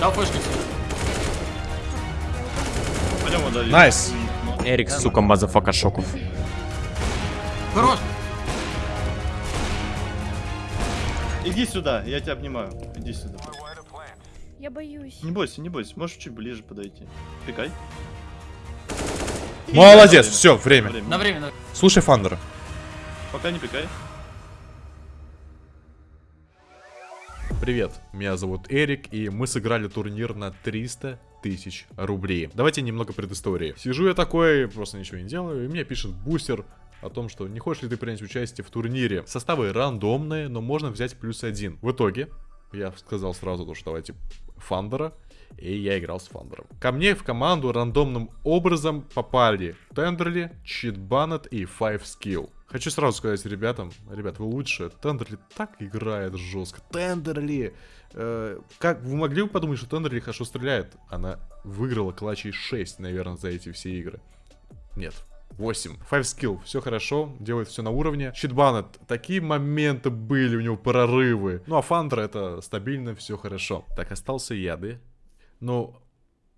Дал флешку тебе. Пойдем удалить. Nice. Эрик, сука, motherfucker шоков. Хорош. Иди сюда, я тебя обнимаю. Иди сюда. Я боюсь. Не бойся, не бойся. Можешь чуть ближе подойти. Пикай. Молодец, все, время. На время, на... Слушай Фандера. Пока не пикай. Привет, меня зовут Эрик, и мы сыграли турнир на 300 тысяч рублей. Давайте немного предыстории. Сижу я такой, просто ничего не делаю, и мне пишет бустер о том, что не хочешь ли ты принять участие в турнире. Составы рандомные, но можно взять плюс один. В итоге, я сказал сразу, то, что давайте Фандера, и я играл с Фандером. Ко мне в команду рандомным образом попали Тендерли, Читбанет и Five Skill. Хочу сразу сказать ребятам, ребят, вы лучше. Тендерли так играет жестко. Тендерли! Э, как вы могли бы подумать, что Тендерли хорошо стреляет? Она выиграла клатчей 6, наверное, за эти все игры. Нет, 8. Five skill, все хорошо, делает все на уровне. Щитбанет, такие моменты были, у него прорывы. Ну а Фандра это стабильно, все хорошо. Так, остался я, да? Ну,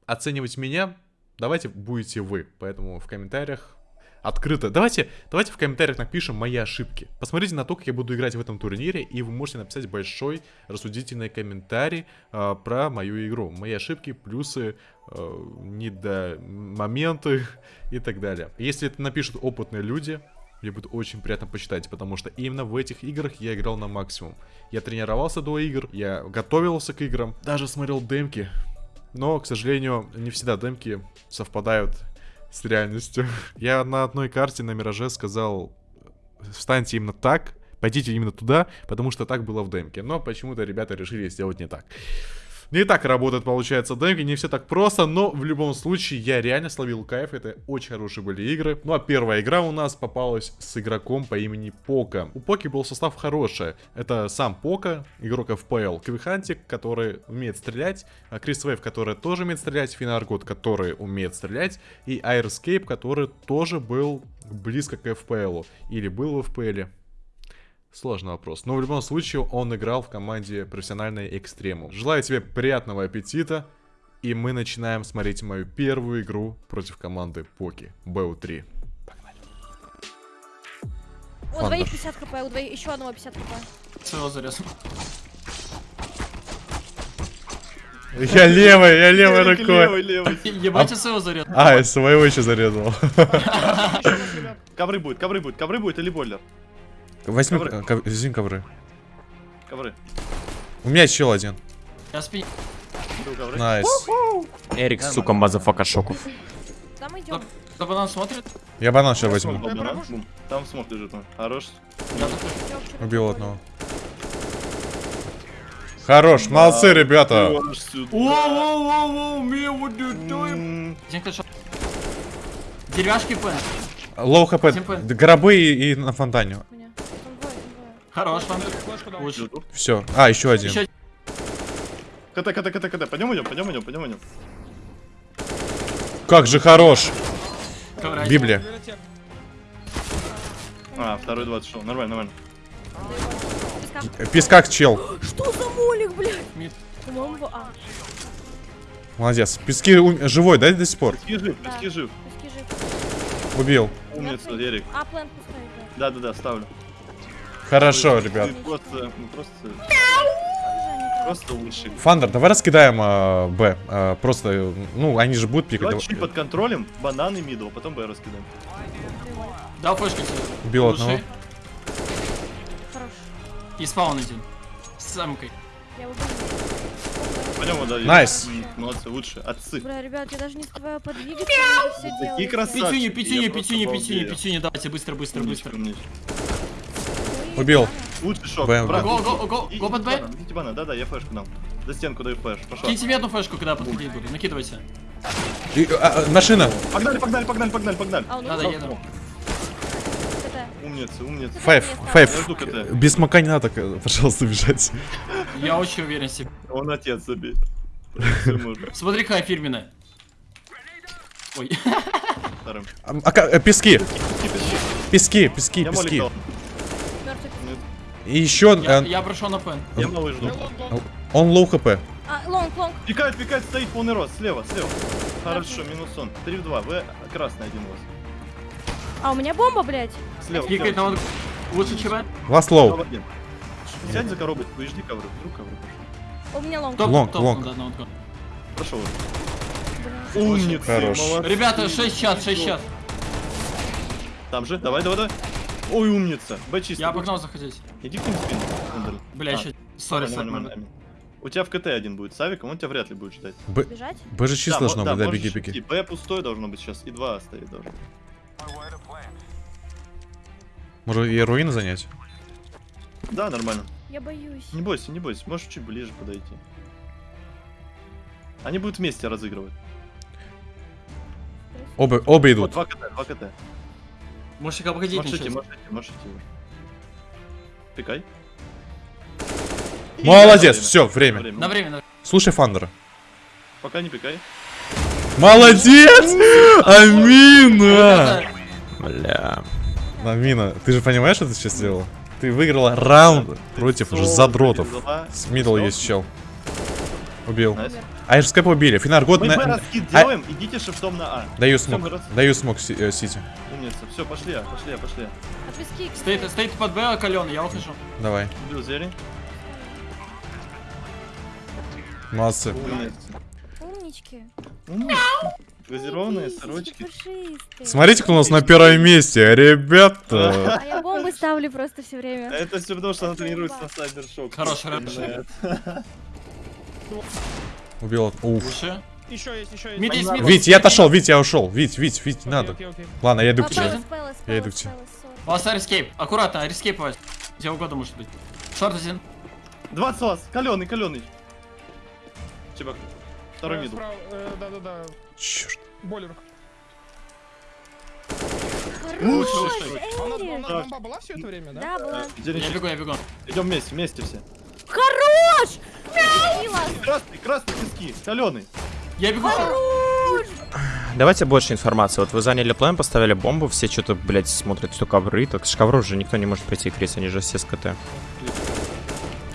оценивать меня давайте будете вы. Поэтому в комментариях открыто. Давайте, давайте в комментариях напишем мои ошибки. Посмотрите на то, как я буду играть в этом турнире, и вы можете написать большой рассудительный комментарий э, про мою игру. Мои ошибки, плюсы, э, недомоменты и так далее. Если это напишут опытные люди, мне будет очень приятно почитать, потому что именно в этих играх я играл на максимум. Я тренировался до игр, я готовился к играм, даже смотрел демки. Но, к сожалению, не всегда демки совпадают с реальностью. Я на одной карте на Мираже сказал, встаньте именно так, пойдите именно туда, потому что так было в демке. Но почему-то ребята решили сделать не так. Не так работает, получается, демки, не все так просто, но в любом случае я реально словил кайф, это очень хорошие были игры. Ну а первая игра у нас попалась с игроком по имени Пока. У Поки был состав хороший, это сам Пока, игрок FPL, Квихантик, который умеет стрелять, а Крис Вейв, который тоже умеет стрелять, Финаргот, который умеет стрелять, и Airscape, который тоже был близко к FPL, или был в FPL. Сложный вопрос. Но в любом случае он играл в команде профессиональной экстрему. Желаю тебе приятного аппетита. И мы начинаем смотреть мою первую игру против команды Поки. БУ-3. Погнали. У двоих 50 хп, у двоих еще одного 50 хп. Своего зарез. Я левой, я левой рукой. Левый, левый. Ебать, я своего зарез. А, я своего еще зарезал. Ковры будет, ковры будет, ковры будет или бойлер? Возьми Ковры. ко- ко- возьми ковры. Ковры. У меня еще один. Я спи... Был ковры. Найс. Эрик, сука, мазафака шоков. Там идем. Кто нам смотрит? Я банан сейчас возьму. банан. Там смог лежит. ну. Хорош. Убил одного. Хорош, молодцы, ребята. Деревяшки пен. Лоу хп, гробы и, и на фонтане. У меня. Там двое, там двое. Хорош, жду. Все. А, еще один. Еще КТ, КТ, КТ, КТ. Пойдем идем, пойдем идем, пойдем идем. Как же хорош. ковра. Библия. А, второй 20 шел. Нормально, нормально. Песка. Пескак чел. Что за молик, блядь? А, Молодец. Пески ум- живой, да, до сих пор? Пески жив, Да. пески жив. пески жив. Убил. Умница. А, plant да. Да-да-да, ставлю. Хорошо, ребят. Просто, ну просто. Фандер, давай раскидаем а, Б. А, просто, э, ну, они же будут пикать. Давай чуть под контролем, бананы middle, потом Б раскидаем. Дал флешку тебе. Убил Лучший. одного. Хорош. И spawn один. С самкой. Я убил. Пойдем вот дальше. Nice. Молодцы, лучше. Отцы. Бля, ребят, я даже не успеваю подвигаться, Такие пятюню, просто пятюню, балдею. пятюню, пятюню. Давайте быстро, быстро, Умничка, быстро. умничка. Убил. Лучший шок. Б, брат. Go, go, go, И- go под Б. банан, идите. Да-да, я флешку дам. За стенку даю flash. Пошел. Киньте мне одну флешку, когда подходить буду. Накидывайте. И, а, а, машина. Погнали, погнали, погнали, погнали, погнали. А, Надо, умер? еду. Умница, умница. Файв, файв. Без мака не надо, к- пожалуйста, бежать. Я очень уверен в себе. Он отец можно. Смотри, какая фирменная. Ой. А, а э, пески. Пески, пески, молик пески. И еще Я, э, я прошел на пен. Я малый жду. он low HP. А, long, long. Пикает, пикает, стоит полный рост. Слева, слева. Хорошо, минус он. 3 в 2. В красный один у вас. А у меня бомба, блядь. Слева. Пикает слева. он. Лучше. Last Слева low. Сядь за коробочку и жди ковры. Вдруг ковры пошел. У меня long. Top, long, top, long. Прошел. Блин. Умницы, Хорош. молодцы. Ребята, 6 час, 6 час. Там же, давай, давай, давай. Ой, умница. Б чисто. Я Б погнал заходить. Иди к ним в спину. Бля, еще. Sorry, sorry. У тебя в КТ один будет с авиком, он тебя вряд ли будет ждать. Б, Бежать? Б же чисто Да, должно мо- быть, да, можешь беги, идти. беги. Б пустой должно быть сейчас, и 2 стоит должно. Может, и руины занять? Да, нормально. Я боюсь. Не бойся, не бойся, можешь чуть ближе подойти. Они будут вместе разыгрывать. Оба, оба Вот, идут. 2 КТ, 2 КТ. Можешь обходить Можешь идти, ничего. можешь Пикай. И Молодец, время. все, время. На время, на Слушай Фандера. Пока не пикай. Молодец! Амина! Бля. Амина, ты же понимаешь, что ты сейчас сделал? Ты выиграла раунд против Соло задротов. С мидл есть чел. Убил. А же скайпа убили. Финар, год Мы на... Б раскид А- делаем, идите шифтом на А. Даю смог. мы Даю смог э, Сити. Умница. Все, пошли, А, пошли, А, пошли. От виски. стоит, стоит под Б каленый, я ухожу. Давай. Убил зелень. Молодцы. Умнички. Газированные сорочки. Смотрите, кто у нас на первом месте, ребята. А я бомбы ставлю просто все время. Это все потому, что она тренируется на сайбершок. Хорош, хорош. Убил. Уф. Еще есть, еще есть. Мид есть, мид. Вить, я отошел, Вить, я ушел. Вить, Вить, Вить, не надо. Ладно, я иду А, к тебе. Я иду к тебе. У вас рескейп. Аккуратно, рескейповать. Где угодно может быть. Шорт один. 20 вас. Каленый, каленый. Чебак. Второй Э, виду. справа, э, Да-да-да. Черт. Бойлер. Лучше. А у нас, у нас бомба была все это время, да? Да, была. Я бегу, я бегу. Идем вместе, вместе все. Хорош! Красный, красный тиски. Каленый. Я бегу. Давайте больше информации. Вот вы заняли план, поставили бомбу, все что-то, блядь, смотрят, что ковры. Так с ковров же никто не может пройти, Крис, они же все с КТ.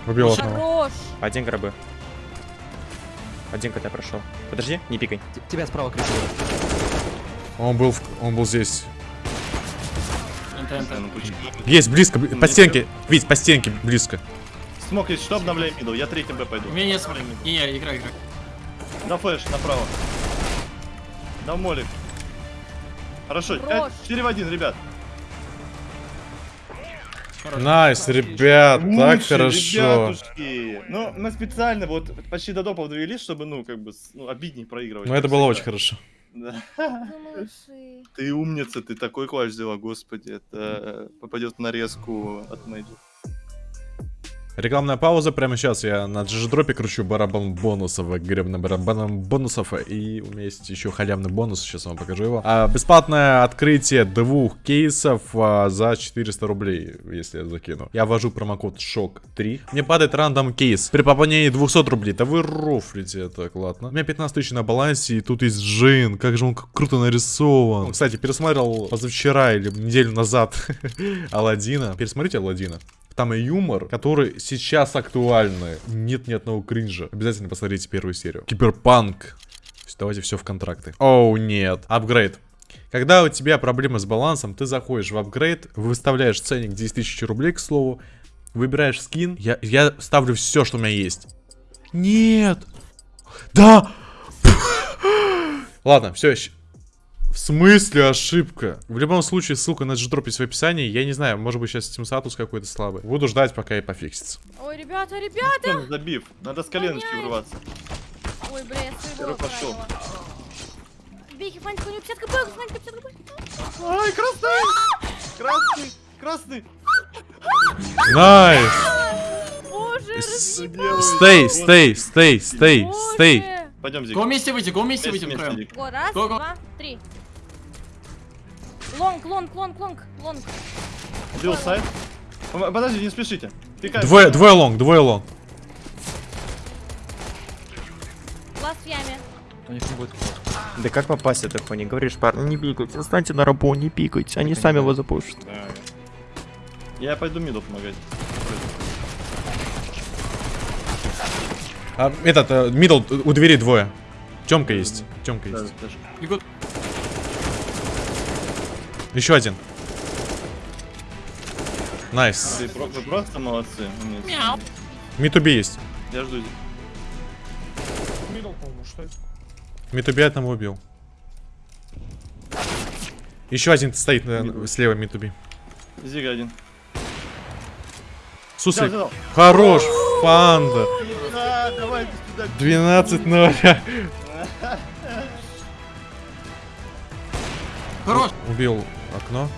Убил одного. Один гробы. Один КТ прошел. Подожди, не пикай. Тебя справа кричит. Он был, в- он был здесь. Есть, близко, бли- по стенке. Вить, по стенке, близко. Smoke есть, что обновляем middle. Я третьим Б пойду. У меня нет смотри. Не, не, играй, играй. На flash, направо. На молик. Хорошо, Хорош. 4 в 1, ребят. Nice, ребят, так Лучше, хорошо. ребятушки. Ну, мы специально вот почти до допов довели, чтобы, ну, как бы, ну, обиднее проигрывать. Ну это было всегда. очень хорошо. Да. Ну. Ты умница, ты такой clutch взяла, господи. Это попадет в нарезку от Мэйджи. Рекламная пауза. Прямо сейчас я на джидждропе кручу барабан бонусов, гребным барабаном бонусов. И у меня есть еще халявный бонус, сейчас вам покажу его. А, бесплатное открытие двух кейсов а, за 400 рублей, если я закину. Я ввожу промокод ШОК3. Мне падает рандом кейс. При пополнении 200 рублей. Да вы рофлите, так ладно. У меня 15 тысяч на балансе, и тут есть Джин. Как же он круто нарисован. Кстати, пересмотрел позавчера или неделю назад Алладина. Пересмотрите Алладина. Там и юмор, который сейчас актуальный. Нет ни одного кринжа. Обязательно посмотрите первую серию. Киберпанк. Давайте все в контракты. Оу, нет. Апгрейд. Когда у тебя проблемы с балансом, ты заходишь в апгрейд, выставляешь ценник 10 тысяч рублей, к слову, выбираешь скин. Я, я ставлю все, что у меня есть. Нет. Да. Ладно, все. В смысле ошибка? В любом случае, ссылка на дждроп есть в описании. Я не знаю, может быть сейчас Steam статус какой-то слабый. Буду ждать, пока и пофиксится. Ой, ребята, ребята! Артём, Забив. Надо с коленочки врываться. Ой, бля, я голову пошел. Бейки, Фанька, у него 50 HP, Фанька, 50 HP. Ай, красный! Красный! Красный! Nice! Боже. Stay, stay, stay, stay, stay. Пойдем, Зик. Go вместе выйти, go вместе выйти раз, два, три. Long, long, long, long, long. Убил сайт. Подожди, не спешите. Пикай. Двое, двое long, двое long. Last в яме. У них не будет Да как попасть это хуйни? Говоришь, парни, не пикайте, встаньте на рабо, не пикайте, они сами его запушат. Да. Я пойду миду помогать. А, этот, мидл, э, у двери двое. Темка есть. Темка есть. даже. Еще один. Найс. Вы, вы просто молодцы. Мяу. Митуби есть. Я жду. Мидл, по-моему, что это? Митуби одного убил. Еще один стоит на- слева Митуби. Зига один. Суслик. Взял, взял. Хорош, фанда. Да, давай иди сюда. 12-0. Хорош. Убил окно.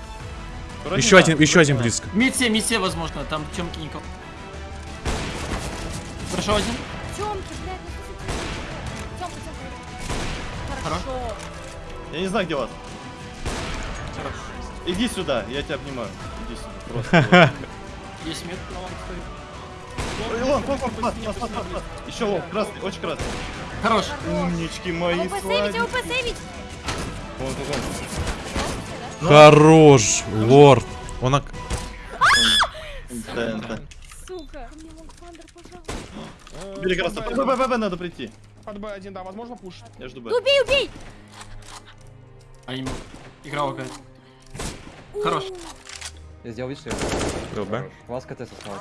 Вроде Еще да, один, еще один да. близко. Митсе, митсе, возможно, там темки никого. Хорошо один. Тёмки, блядь, ну за- Тёмка, Тёмка. Хорошо. Я не знаю, где вас. Иди сюда, я тебя обнимаю. Иди сюда, просто. Есть мид. Ой, Лон, лон, лон, пас, пас, пас, пас. Еще лон, красный, очень красный. Хорош. Умнички мои, УП сейвить, сладенькие. УП сейвить. Вон, вон, вон. Хорош, лорд. Он да. Сука. Мне мог Фандер, пожалуйста. Бери красный. Б- Б, Б, Б, Б, надо прийти. Под Б1, да, возможно, пуш. Я жду Б. Убей, убей. А ему. Игра какая-то. Хорош. Я сделал вид, что я... Был Б. Класс КТ сосал.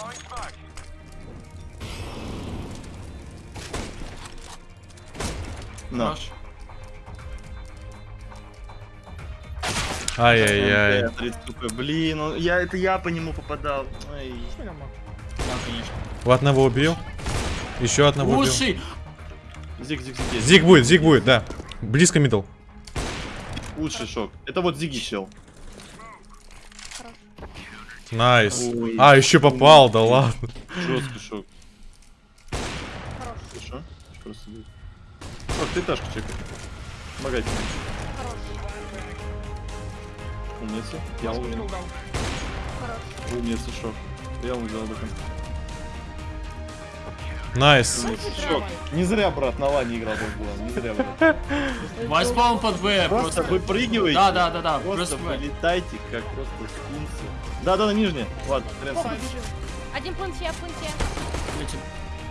На. Ай-яй-яй. МТ, 30 КП. Блин, он- я, это я по нему попадал. Ай. У одного убил. Еще одного убил. Уши. Зиг, зиг, зиг. есть. Зиг будет, зиг будет, да. Близко мидл. Лучший шок. Это вот Зиги чел. Найс. Ой. А, еще попал, да ладно. Жесткий шок. Хорош. Хорошо. Просто будет. Шок, ты ташку чекай. Помогай тебе. Хорош. Умница. Я Мидл умница. шок. Я взял об этом. Найс. Шок. Не зря, брат, на лане играл был. Не зря, брат. По под Б. Просто выпрыгиваете. Да, да, да, да. Просто полетайте, как просто скунсы. Да, да, на нижнее. Ладно. Один планте, планте. Летим.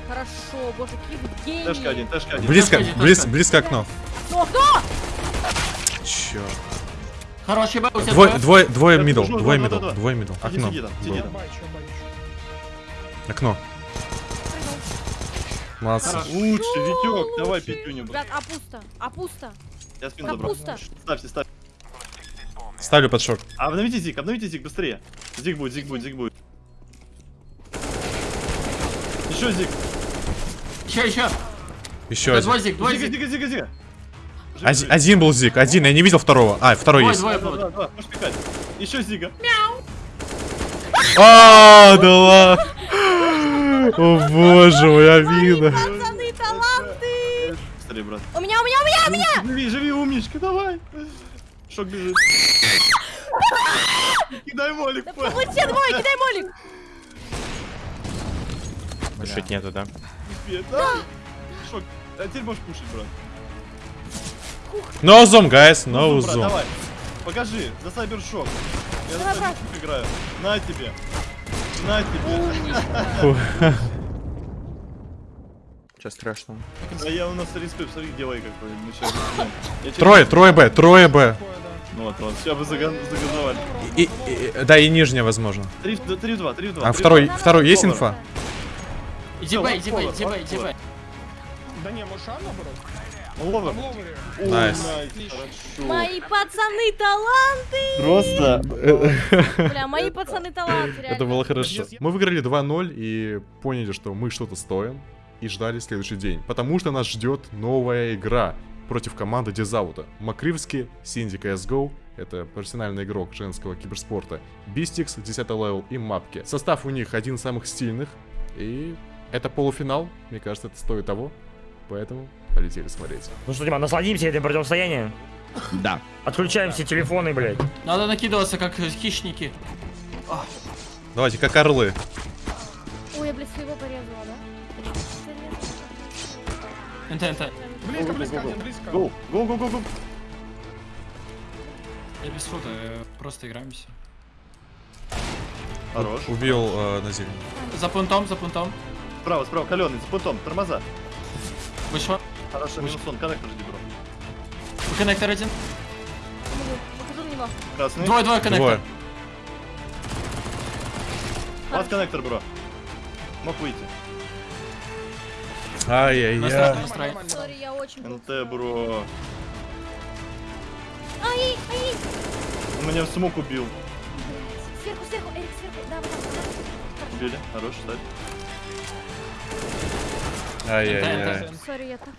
Хорошо, боже, какие вы гении. Тэшка один, тэшка один. Близко, Ташка, близ, ташка. близко окно. Кто, кто? Черт. Хороший Б. У тебя Двое, двое, двое мидл, двое мидл, двое мидл. Окно. Окно. Молодцы. Лучше, Витек, давай пятюню. Ребят, а пусто, а пусто. Я спину забрал. Ставьте, ставьте. Ставлю под шок. Обновите зиг, обновите зиг быстрее. Зиг будет, зиг будет, зиг будет. Еще зиг. Еще, еще. Еще. Двое зиг, Зига, зиг. зига, зига, зига. Живи, Один, один был зиг, один, я не видел второго. А, второй Двое, есть. двое можешь пикать. Еще зига. А, да ладно. О боже мой, обида. Пацаны, таланты. Быстрее, брат. У меня, у меня, у меня, у меня. Живи, живи, умничка, давай. Шок бежит. Кидай молик, Да все двое, кидай молик. Шить нету, да? Да. Шок. А теперь можешь кушать, брат. No zoom, guys, no Ну, zoom. давай. Покажи, за сайбершок. Я Давай, за сайбершок играю. На тебе. На тебе. Че страшного? Да я у нас респект, смотри, делай какой. Сейчас. Трое, трое Б, трое Б. Ну вот, вот. Сейчас заган- загазовали. И, и- да, и нижняя, возможно. 3 в 2, 3 в 2. А второй, второй есть инфа? Иди Б, иди Б, иди Б, иди Б. Да не, может, наоборот? Ловер. Nice. Мои пацаны таланты. Просто. Бля, мои пацаны таланты, реально. Это было хорошо. Мы выиграли 2-0 и поняли, что мы что-то стоим. И ждали следующий день. Потому что нас ждет новая игра против команды Дизаута. Макривский, Синди CSGO. Это профессиональный игрок женского киберспорта. Бистикс, 10 level и Мапки. Состав у них один из самых стильных. И это полуфинал. Мне кажется, это стоит того. Поэтому полетели смотреть. Ну что, Дима, насладимся этим противостоянием? Да. Отключаем все телефоны, блядь. Надо накидываться, как хищники. Давайте, как орлы. Ой, я, блядь, своего порезала, да? НТ, НТ. Близко, близко, один близко. Гоу, гоу, гоу, гоу. Я без фута, э, просто играемся. Хорош. Убил э, на зелень. За пунктом, за пунктом. Справа, справа, каленый, за пунктом, тормоза. Вышел. Хорошо, минус он, коннектор жди, бро. Коннектор один. Выхожу на него. Красный. Двое, двое коннектор. Двое. Под коннектор, бро. Мог выйти. Ай-яй-яй. НТ, бро. Ай, ай, Он меня в смог убил. сверху, сверху, Эрик, сверху. Да, вот так, вот Убили. Хорош, ставь. Ай-яй-яй. Сори, я так.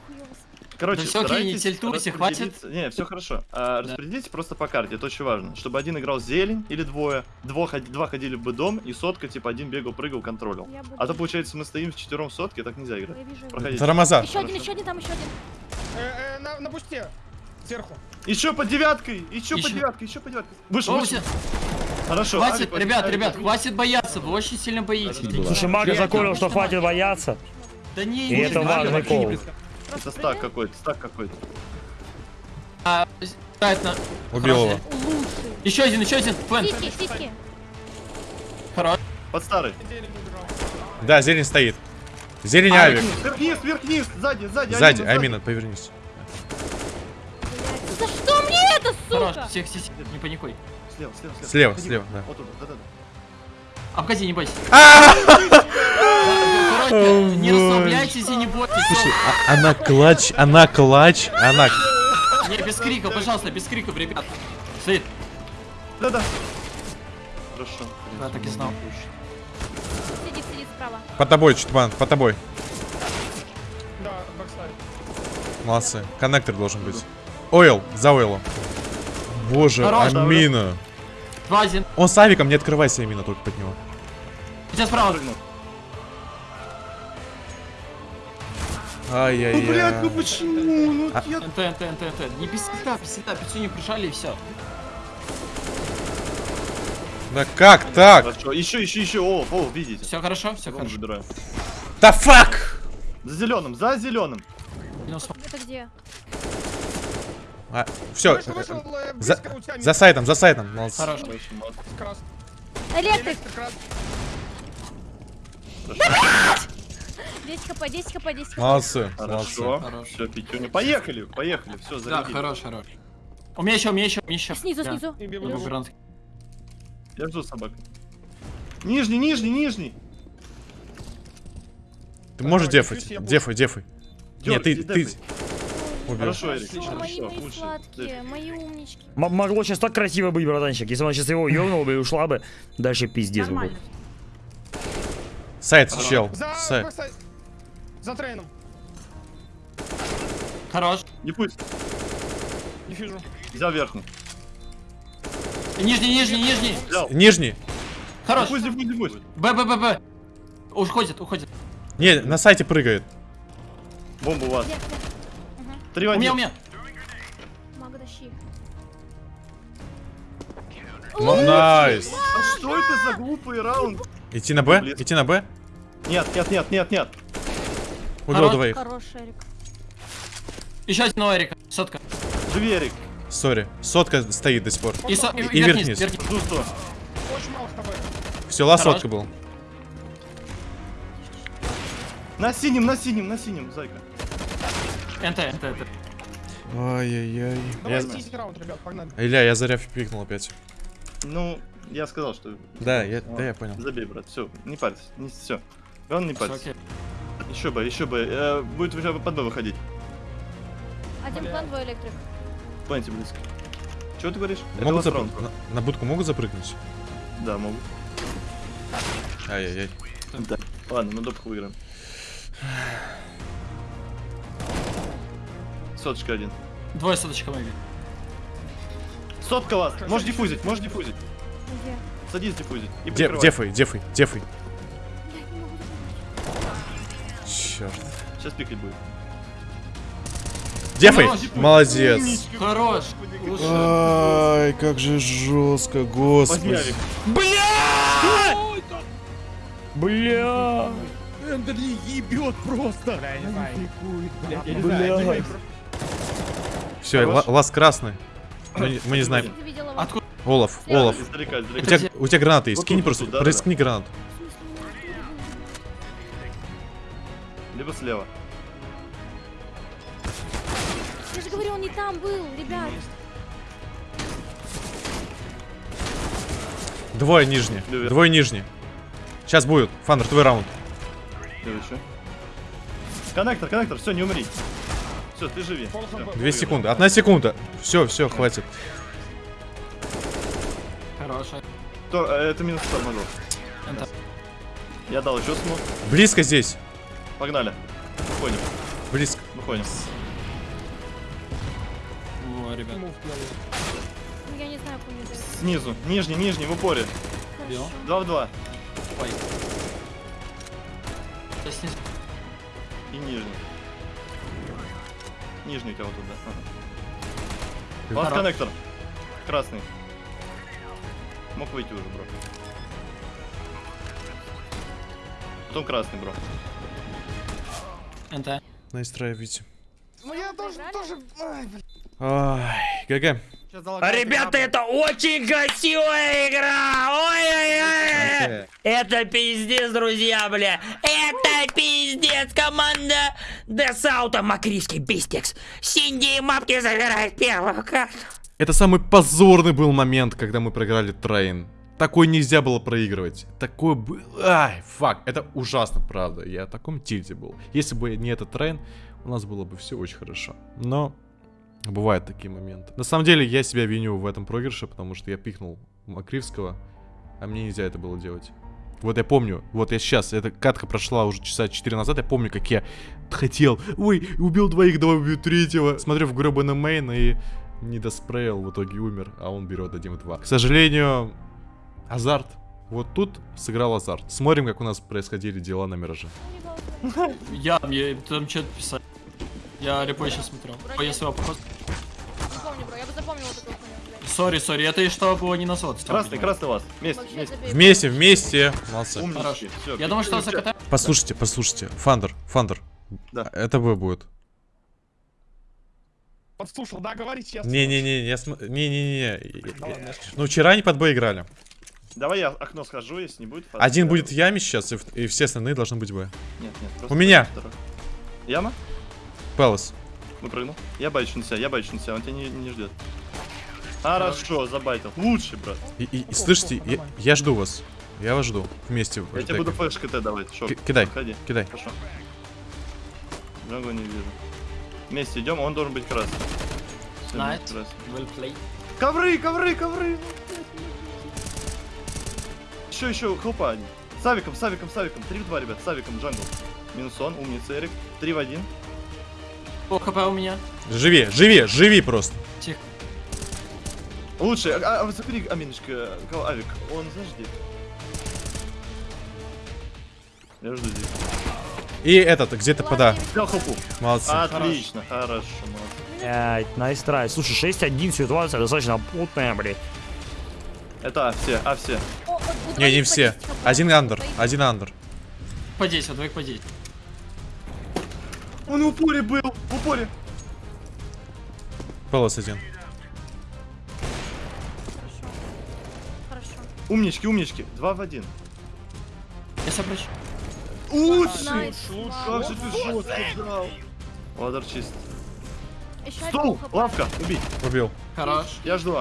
Короче, Да всё, окей, не хватит. Не, все хорошо. А, распределите просто по карте, это очень важно. Чтобы один играл зелень или двое, два, ходи- два ходили в дом, и сотка, типа, один бегал, прыгал, контролил. Я буду- А то, получается, мы стоим в четвером сотке, так нельзя играть. Я. Проходите. Тарамаза. Еще один, Хорошо. еще один, там еще один. Э, э, на, на бусте. Сверху. Еще по девяткой, еще по Ещё. девяткой, еще по девяткой. Вышел, О, вышел. все. Хорошо. Хватит, Алик, ребят, Алик, ребят, Алик. хватит бояться, вы очень сильно боитесь. Слушай, Мага закончил, что хватит бояться. Да не, И не, это важный кол. Это стак какой-то, стак какой-то. А, на- Убил его. Еще один, еще один. Плент. Сиськи, сиськи. Хорош. Под старый. Да, зелень стоит. Зелень А, авик. Вверх-вниз, вверх-вниз, сзади, сзади. Сзади, Амина, повернись. За что мне это, Хорош. сука? Всех, всех, всех, не паникуй. Слева, слева, слева. Слева, слева, да. Вот туда, да-да-да. Обходи, не бойся. Не расслабляйтесь и не бойтесь. Слушай, а- она клач, она клач, она... Не, без криков, пожалуйста, без криков, ребят. Стоит. Да-да. Хорошо. Да, так и знал. Сидит, сидит справа. По тобой, Чутман, по тобой. Да, backside. Молодцы. Коннектор должен быть. Oil, за oil ом. Боже, Хорош, Амина. Два. Он с авиком, не открывайся, Амина, только под него. Тебя справа. Прыгнул. Ну, блядь, ну Ай-яй-яй. почему? Ну, А- я... NT, NT, NT, NT. Не без сета, пиццу не прижали и все. Да как так? Хорошо. Еще, еще, еще. О, о, видите. Все хорошо, все хорошо. забираю. Да фак! За зеленым, за зеленым. Это где? Все, Вышел, вышел, э, за, за сайтом, за сайтом. Молодцы. Хорош. Хорошо. Электрик. Электрик крас. 10 хп, 10 хп, 10 хп. Молодцы, молодцы. Хорошо. Хорош. Все, Петюня. Поехали, поехали. Все, Да, зарядили. хорош, хорош. У меня еще, у меня еще, у меня еще. Снизу, Да. снизу. Я жду собак. Нижний, нижний, нижний. Ты можешь Давай, дефать, дефай, дефай. Нет, ты, ты... дефай. Убил. Хорошо, Эрик, О, мои, хорошо, мои лучше. сладкие, мои умнички. М- могло сейчас так красиво быть, братанчик. Если он сейчас его ёбнул бы и ушла бы, дальше пиздец бы. Сайт, чел. Сайт. За трейном. Хорош. Не пусть. Диффьюжу. Взял верхний. Нижний, нижний, нижний. Взял. Нижний. Хорош. Не пусть, не пусть, не пусть. Б, Б, Б, Б. Уходит, уходит. Не, на сайте прыгает. Бомба у вас. Вверх, вверх. Три У меня, у меня. Nice. А что это за глупый раунд? Идти на Б? Идти на Б? Нет, нет, нет, нет, нет. Убил Хорош. двоих. Хорош, Эрик. Еще один у Эрика. Сотка. Живи, Эрик. Sorry. Сотка стоит до сих пор. И, со... и, И вверх вниз, вверх Жду 100. Очень мало HP. Все, Хорош. сотка был. На синем, на синем, на синем, зайка. NT, NT, NT. Ай-яй-яй. Давай Я... 10 раунд, ребят, погнали. Илья, я заря пикнул опять. Ну, я сказал, что... Да, я, да, я понял. Забей, брат, все, не парься, не все. Он не парься. окей. Еще бы, еще бы. Э, будет уже под Б выходить. Один Бля. план, двое электрик. Планете близко. Чего ты говоришь? Могут на, на будку могут запрыгнуть? Да, могут. Ай-яй-яй. Да. Ладно, мы допку выиграем. Соточка один. Двое соточка моими. Сотка вас! Можешь диффузить, можешь диффузить. Где? Садись диффузить. И Де- дефай, дефай, дефай. Черт. Сейчас пикать будет. Дефай! Молодец. Хорош. Ай, как же жестко, господи. Бля! Бля, я не знаю. Я не знаю. Все, ласт красный. Мы, не- знаем. Откуда? Олаф, Олаф. У тебя, у тебя гранаты есть, кинь просто, рискни гранату. Либо слева. Я же говорю, он не там был, ребят. Двое нижние. Привет. Двое нижние. Сейчас будет. Фандер, твой раунд. Следующий. Коннектор, коннектор, все, не умри. Все, ты живи. Всё, Две секунды. Одна секунда. Все, все, хватит. Хорошая. То, э, это минус 100 могу. Я дал еще смог. Близко здесь. Погнали. Выходим, Близко. выходим. Во, ребят. Ну, я не знаю, кому дать. Снизу, нижний, нижний, в упоре. Бил. Хорошо. Два в два. Ой. Я снизу. И нижний. Нижний кого тут, да? Ага. Лast Хорош. коннектор. Красный. Мог выйти уже, бро. Потом красный, бро. NT. Настраивайте. Ну я тоже, тоже... Ай, GG. Залагает Ребята, это очень красивая игра! Ой-ой-ой! Это пиздец, друзья, бля! Это пиздец! Команда Десаута Макрийский Бистекс! Синди и Мапки забирают первую карту! Это самый позорный был момент, когда мы проиграли трейн. Такой нельзя было проигрывать. Такой был... Ай, fuck. Это ужасно, правда. Я в таком тильте был. Если бы не этот трейн, у нас было бы все очень хорошо. Но бывают такие моменты. На самом деле, я себя виню в этом проигрыше, потому что я пикнул Макривского, а мне нельзя это было делать. Вот я помню, вот я сейчас, эта катка прошла уже часа 4 назад, я помню, как я хотел, ой, убил двоих, давай убью третьего. Смотрю в гробаный мейн и не доспрейл, в итоге умер, а он берет 1-2. К сожалению, азарт. Вот тут сыграл азарт. Смотрим, как у нас происходили дела на Мираже. Я, мне там что-то писать. Я репой сейчас смотрел. Ой, я своего похож. Не помню, бро, я бы запомнила такую хуйню, блядь. Сори, сори, это и что было не на сот. Красный, красный вас. Вместе, вместе. Вместе, вместе. Молодцы. Умнички. Всё, Я думал, что всё. заката. Послушайте, послушайте. Фандер, Фандер. Да. Это вы будет. Подслушал, да, говори честно. Не-не-не, я см... Не-не-не. Ну, вчера они под Б играли. Давай я окно схожу, если не будет. Один я- будет в яме сейчас, и, в- и все остальные должны быть Б. Нет, нет. просто У меня. второй. Яма? Пелос. Выпрыгнул. Я байчу на себя, я байчу на себя, он тебя не, не ждет. Хорошо, забайтил. Лучший, брат. И, и- и слышите, я, я жду вас. Я вас жду. Вместе. Я тебе буду флеш КТ давать. Шо, Ки- кидай. Ходи. Кидай. Хорошо. Джангу не вижу. Вместе идем, он должен быть красный. Красный. Well. Ковры, ковры, ковры! Еще, еще, хлопа. Савиком, Савиком, Савиком. 3 в 2, ребят, Савиком, джангл. Минус он, умница, Эрик. 3 в 1. О, хп у меня. Живи, живи, живи просто. Тихо. Лучше, а, а, закри, Аминочка, кого- Авик, он, знаешь, где? Я жду здесь. И этот, где-то пода. Взял. Молодцы. Отлично, хорошо, молодцы. Блять, найс трай. Слушай, 6-1, ситуация достаточно путная, блядь. Это А, все, А, все. Не, не все. по 10 хп. Один андер, один андер. По 10, двоих по 10. Он в упоре был, в упоре. Пелос один. Хорошо. Хорошо. Умнички, умнички. 2 в 1. Я собрачу. Лучше! Найс. Как же ты жестко драл. Ладер чист. Еще один Стол, лавка, убить. Убил. Хорош. Я жду.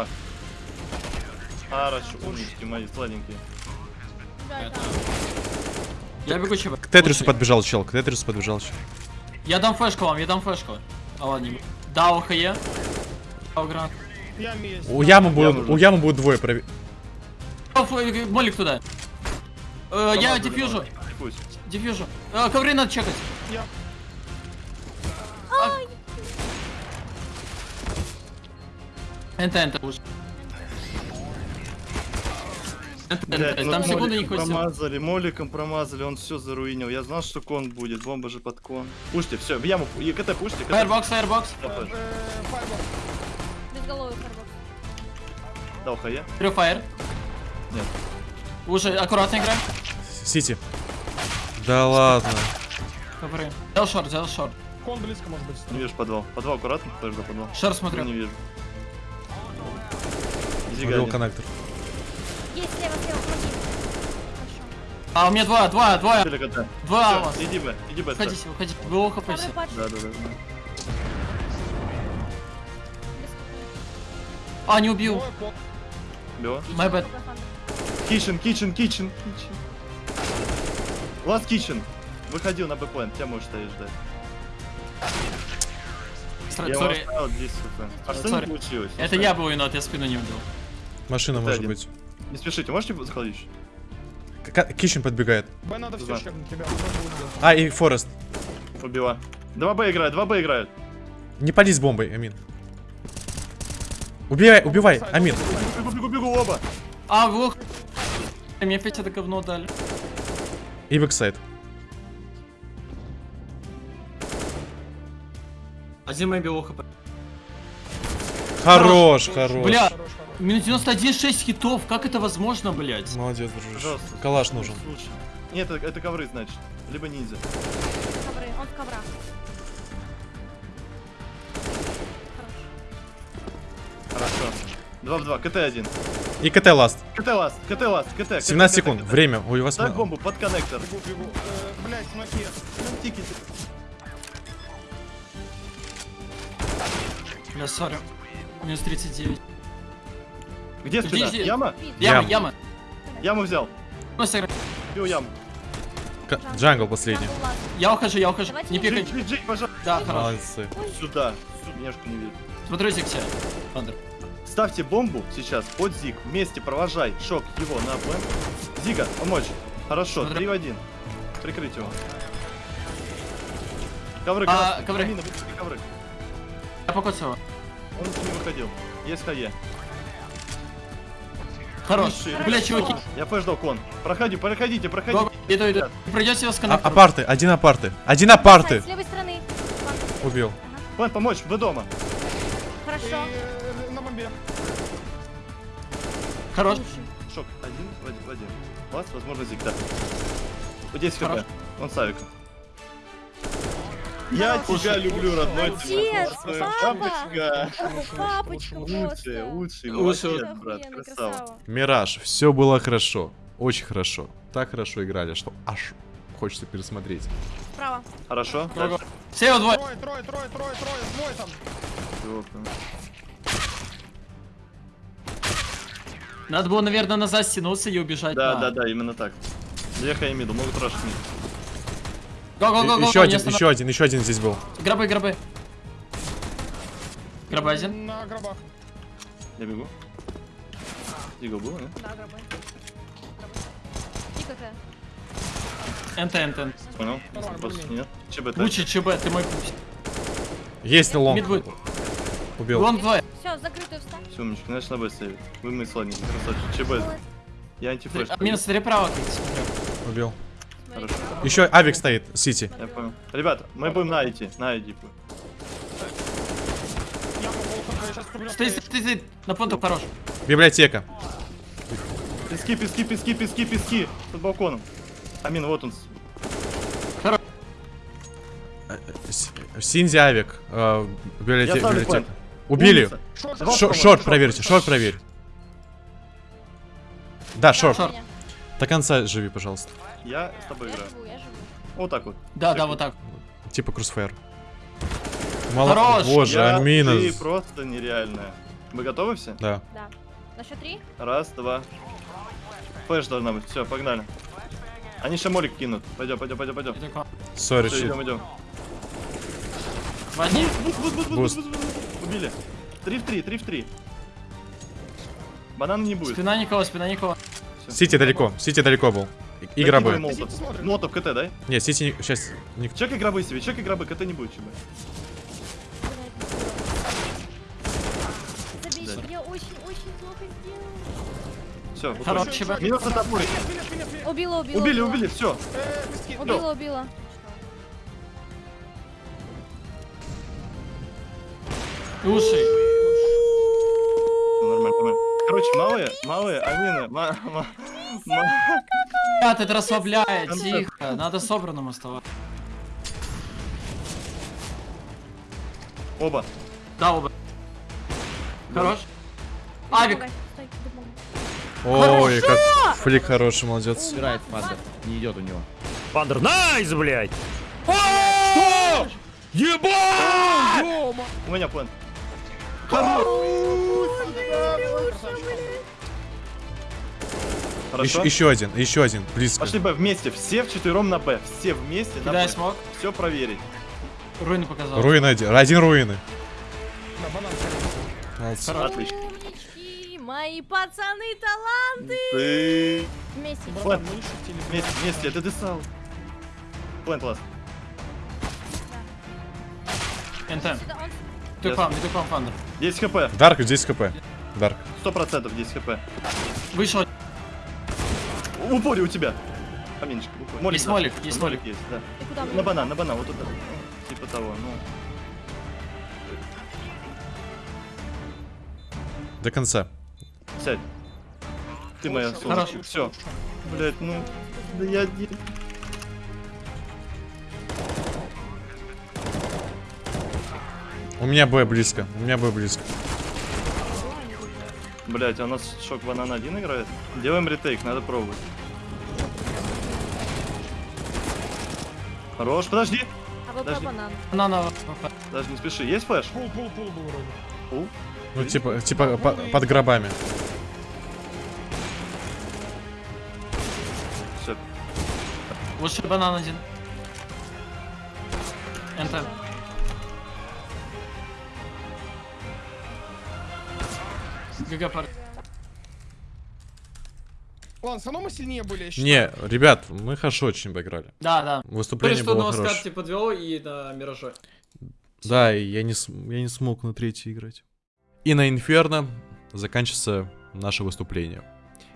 Хорошо, умнички мои сладенькие. Да, да. Я бегу ЧБ. К Тетрису подбежал чел, к Тетрису подбежал чел. Я дам флешку вам, я дам флешку. А ладно, не буду. Дау ХЕ. Дау гранат. Я есть. У ямы будет, у ямы будет двое прови... О, ф- Молик туда. Э, я дефьюжу. Дефьюжу. Э, ковры надо чекать. Я. НТ, НТ уже. Блядь, НТ. ну Там секунды моликом не хватило. Промазали, моликом промазали, он все заруинил. Я знал, что кон будет, бомба же под кон. Пушьте, все, в яму, и КТ пушьте, КТ. Фаербокс, фаербокс. Дал. Э. Безголовый фарбокс. Дал хае. Трё фаер. Нет. Уже аккуратно играем. Сити. Да ладно. Ковры. Взял шорт, взял шорт. Кон близко может быть. Не вижу подвал. Подвал аккуратно, до подвал. Шорт Не смотрю. вижу. Убил Зига коннектор. Есть слева, слева, помоги. Хорошо. А, у меня два, два, два. Два. Иди Б, иди Б. ставь. Выходите, выходите. Вы ухо Э, Второй все. патч. Да, да, да. А, не убил. Бё. My bad. Кичен, кичен, кичен, кичен. Last kitchen. Выходил на бэплен, тебя можешь стоять ждать. Стра- Я его оставил 10 хп. А что не получилось? это я был виноват, я спину не убил. Машина может один. быть. Не спешите, можете заходить? К- Кичен подбегает. Б надо все. Б будет. А, и Форест. Убила. 2Б играют, 2Б играют. Не пали с бомбой, Амин. Убивай, убивай, Амин. Бегу, бегу, бегу, оба. А, глух. Мне опять это говно дали. И backside. Мой бил HP. Хорош, хорош. Бля, Хорош, хорош. Минус 91, 6 хитов, как это возможно, блядь? Молодец, дружище. Пожалуйста. Калаш нужен. Слушай. Нет, это, это ковры, значит. Либо ниндзя. Ковры, он в коврах. Хорошо. 2 в 2, КТ 1. И КТ last. КТ last, КТ last, КТ. 17 КТ, секунд. КТ. Время. Ой, у вас... Ма- бомбу под коннектор. Бегу, бегу. Э, Блядь, смоки. Тики. Бля, sorry. Минус 39. Где жди. Яма? Яма, Ям. яма. Яму взял. Ну, сыграй. Бил яму. К- Джангл последний. Я ухожу, я ухожу. Давайте Не пикай. Джей, Джей, пожалуйста. Да, хорошо. Молодцы. Сюда. Нежку не видно. Смотрю Зиксе. Андер. Ставьте бомбу сейчас под Зиг. Вместе провожай шок его на план. Зига, помочь. Хорошо, Смотри. 3 в 1. Прикрыть его. Ковры, А, красные. ковры. Амина, ковры. Я покоцал. Он не выходил. Есть хае. Хорош. Бля, чуваки. Я флеш дал кон. Проходи, проходите, проходите. Иду, иду. Придете его с А-. Апарты, один апарты. Один апарты. С левой стороны. Убил. План, помочь, вы дома. И Хорошо. э, на бомбе. Хорош. Шок, один в один. В один. Вас, возможно, Зиг, да. 10 Хорош. хп. Он с авиком. Я тебя люблю, родной. классный. папа. Папочка. Лучший, лучший, молодец, брат, красава. Мираж, все было хорошо. Очень хорошо. Так хорошо играли, что аж хочется пересмотреть. Справа. Хорошо? Го-го. Слева двое. Трое, трое, трое, трое, трое. Двое там. Надо было, наверное, назад стянуться и убежать. Да, да, да, именно так. Две хай миду, могут рашить мид. Го-го-го-го. еще не один, останов- еще один, еще один здесь был. Гробы, гробы. Гробы один. На гробах. Я бегу. Дигл был, не? Да, гробы. И КТ. НТ, НТ. Понял? Более-менее. нет. ЧБ Лучше ЧБ, ты мой пусть. Есть лонг. Мид будет. Убил. Лонг двое. Все, закрытую встань. Все, умничка, значит на Б ставить. Вы мы сладненький, красавчик. ЧБ. Я антифлеш. А, Минус как смотрю. Убил. Хорошо. Еще авик стоит, Сити. Я понял. Ребят, мы будем на идти, на куплю. Стой, стой, стой. На понту хорош. Библиотека. Пески, пески, пески, пески, пески. Под балконом. Амин, вот он. С- Синзи авик. э, библиотека. Убили. Short, проверьте, short проверь. Да, short. До конца живи, пожалуйста. Я с тобой Я играю. живу, я живу. Вот так вот. Да, да, вот так. Типа crossfire. Мало... Хорош. Боже, Я- Амина. Ты просто нереальная. Вы готовы все? Да. Да. На счет три. Раз, два. Flash должна быть. Все, погнали. Они еще молик кинут. Пойдем, пойдем, пойдем, пойдем. Sorry, Все, щит. идем, идем. Возьми. Boost. Убили. Три в три, три в три. Банана не будет. Спина Никола, спина Никола. CT далеко, CT далеко был. И- И гробы. Молотов. КТ, дай. Нет, CT сейчас... Не... Чекай гробы себе, чекай гробы, КТ не будет ЧБ. Все, Хорош, ЧБ. Минус минус, минус. Убила, убила. Убили, убили, все. Убила, убила. Уши. Нормально, нормально. Короче, малые, малые, Амина, ма, ма, ма- Ребят, это расслабляет, тихо. Надо собранным оставаться. Оба. Да, оба. Хорош. Авик. Ой, как flick хороший, молодец. Собирает в under. Не идет у него. Under, nice, блядь! У меня план. Хорошо? Еще, еще один, еще один, близко. Пошли Б вместе, все вчетвером на Б. Все вместе на Б. smoke. Все проверить. Руины показал. Руины один, один руины. На банан. Молодцы. Отлично. Мои пацаны таланты. Ты... Вместе. Мы шутили. Вместе, вместе, это десал. План класс. НТ. Сюда, он- Ты пам, ты пам, фандер. 10 хп. Дарк, здесь хп. Дарк. 100% 10 хп. Вышел. В упоре у тебя. Поменьше. упоре. Есть да. молик, есть молик. есть, да. Куда? На банан, на банан, вот туда. Типа того, ну. До конца. Сядь. Ты моя Хорошо. солнышко. Все. Блять, ну. Да я не. У меня Б близко. У меня Б близко. Блять, а у нас шок банан один играет. Делаем ретейк, надо пробовать. Хорош, подожди. А Подожди. банан. Банана. Даже не спеши. Есть флеш? Пул, пул, пул был вроде. Пул? Ну, типа, типа по- под гробами. Все. Лучше банан один. НТ. ГГ пар. Ладно, все равно мы сильнее были, я считаю. Не, ребят, мы хорошо очень поиграли. Да, да. Выступление что было на хорошее. скарте подвело и на Мираже. Да, и я не, я не смог на третьей играть. И на Инферно заканчивается наше выступление.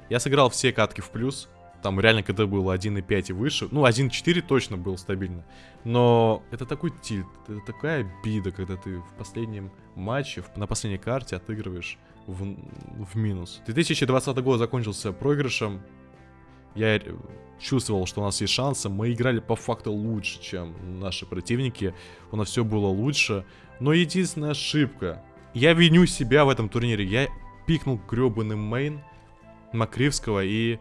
Я сыграл все катки в плюс. Там реально, когда было 1.5 и выше. Ну, 1.4 точно был стабильно. Но это такой тильт, это такая обида, когда ты в последнем матче, в- на последней карте отыгрываешь в, в минус. 2020 год закончился проигрышем. Я чувствовал, что у нас есть шансы. Мы играли по факту лучше, чем наши противники. У нас все было лучше. Но единственная ошибка. Я виню себя в этом турнире. Я пикнул гребаный мейн Макривского и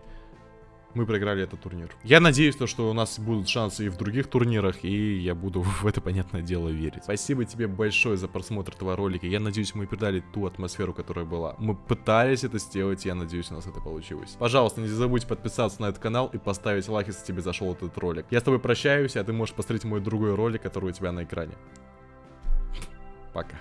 мы проиграли этот турнир. Я надеюсь, то, что у нас будут шансы и в других турнирах, и я буду в это, понятное дело, верить. Спасибо тебе большое за просмотр этого ролика. Я надеюсь, мы передали ту атмосферу, которая была. Мы пытались это сделать, я надеюсь, у нас это получилось. Пожалуйста, не забудь подписаться на этот канал и поставить лайк, если тебе зашел этот ролик. Я с тобой прощаюсь, а ты можешь посмотреть мой другой ролик, который у тебя на экране. Пока.